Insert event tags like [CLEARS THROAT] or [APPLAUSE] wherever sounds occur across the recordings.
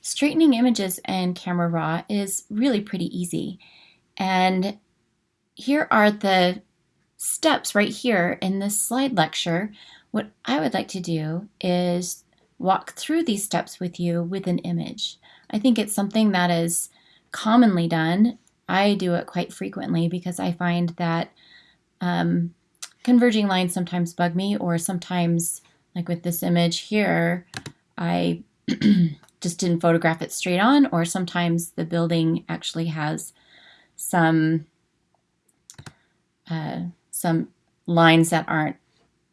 straightening images in Camera Raw is really pretty easy. And here are the steps right here in this slide lecture. What I would like to do is walk through these steps with you with an image. I think it's something that is commonly done. I do it quite frequently because I find that um, converging lines sometimes bug me or sometimes like with this image here, I [CLEARS THROAT] just didn't photograph it straight on, or sometimes the building actually has some uh, some lines that aren't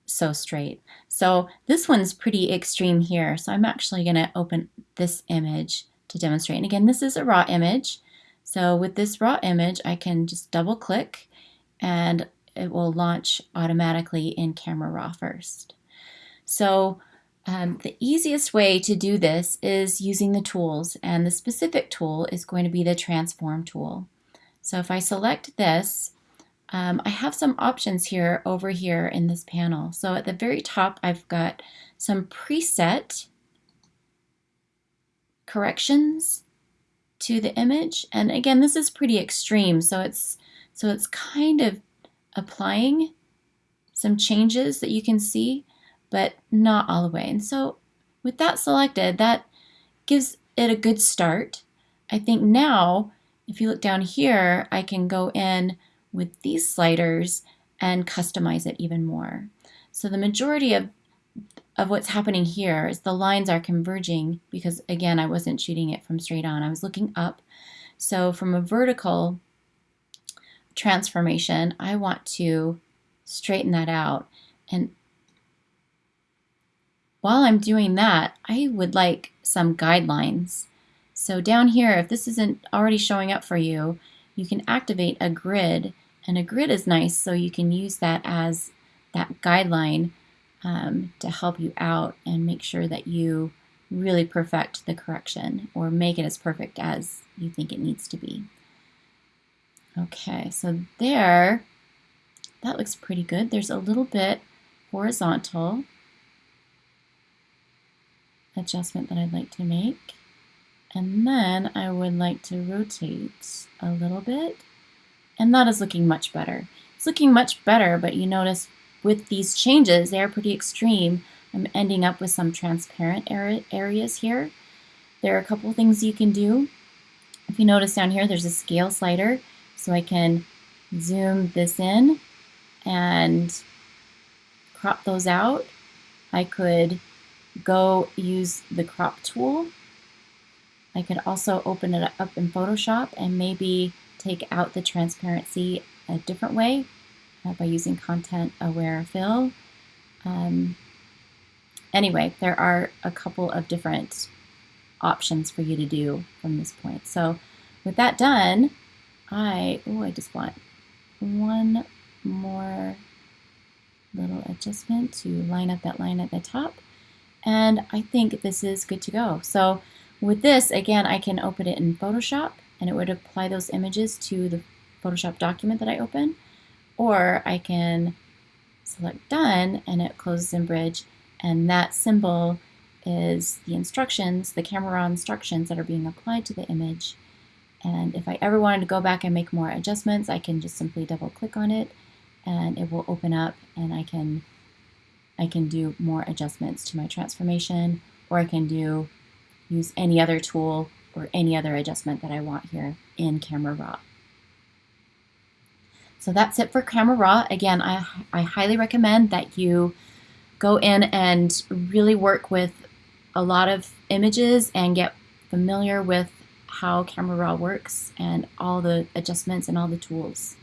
so straight. So this one's pretty extreme here. So I'm actually going to open this image to demonstrate. And again, this is a raw image. So with this raw image, I can just double click and it will launch automatically in Camera Raw first. So um, the easiest way to do this is using the tools, and the specific tool is going to be the transform tool. So if I select this, um, I have some options here over here in this panel. So at the very top, I've got some preset corrections to the image. And again, this is pretty extreme. So it's, so it's kind of applying some changes that you can see but not all the way. And so with that selected, that gives it a good start. I think now, if you look down here, I can go in with these sliders and customize it even more. So the majority of, of what's happening here is the lines are converging because again, I wasn't shooting it from straight on. I was looking up. So from a vertical transformation, I want to straighten that out. And while I'm doing that, I would like some guidelines. So down here, if this isn't already showing up for you, you can activate a grid. And a grid is nice, so you can use that as that guideline um, to help you out and make sure that you really perfect the correction or make it as perfect as you think it needs to be. Okay, so there, that looks pretty good. There's a little bit horizontal adjustment that I'd like to make. And then I would like to rotate a little bit. And that is looking much better. It's looking much better, but you notice with these changes, they're pretty extreme. I'm ending up with some transparent areas here. There are a couple things you can do. If you notice down here, there's a scale slider. So I can zoom this in and crop those out. I could go use the crop tool. I could also open it up in Photoshop and maybe take out the transparency a different way uh, by using content aware fill. Um, anyway, there are a couple of different options for you to do from this point. So with that done, I, oh, I just want one more little adjustment to line up that line at the top and I think this is good to go. So with this, again, I can open it in Photoshop and it would apply those images to the Photoshop document that I open, or I can select done and it closes in Bridge and that symbol is the instructions, the camera instructions that are being applied to the image. And if I ever wanted to go back and make more adjustments, I can just simply double click on it and it will open up and I can I can do more adjustments to my transformation, or I can do use any other tool or any other adjustment that I want here in Camera Raw. So that's it for Camera Raw. Again, I, I highly recommend that you go in and really work with a lot of images and get familiar with how Camera Raw works and all the adjustments and all the tools.